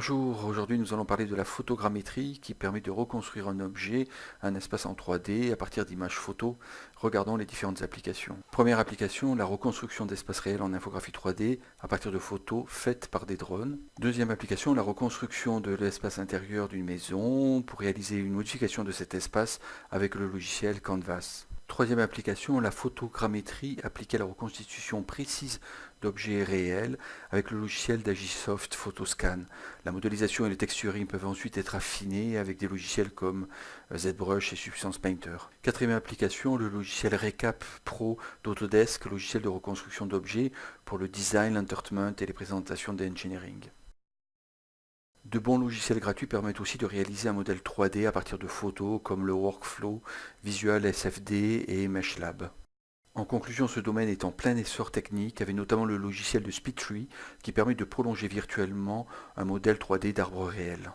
Bonjour, aujourd'hui nous allons parler de la photogrammétrie qui permet de reconstruire un objet, un espace en 3D à partir d'images photos. Regardons les différentes applications. Première application, la reconstruction d'espaces réels en infographie 3D à partir de photos faites par des drones. Deuxième application, la reconstruction de l'espace intérieur d'une maison pour réaliser une modification de cet espace avec le logiciel Canvas. Troisième application, la photogrammétrie appliquée à la reconstitution précise d'objets réels avec le logiciel d'Agisoft Photoscan. La modélisation et le texturing peuvent ensuite être affinés avec des logiciels comme ZBrush et Substance Painter. Quatrième application, le logiciel Recap Pro d'Autodesk, logiciel de reconstruction d'objets pour le design, l'entertainment et les présentations d'engineering. De bons logiciels gratuits permettent aussi de réaliser un modèle 3D à partir de photos comme le Workflow, Visual SFD et MeshLab. En conclusion, ce domaine est en plein essor technique, avec notamment le logiciel de SpeedTree qui permet de prolonger virtuellement un modèle 3D d'arbres réels.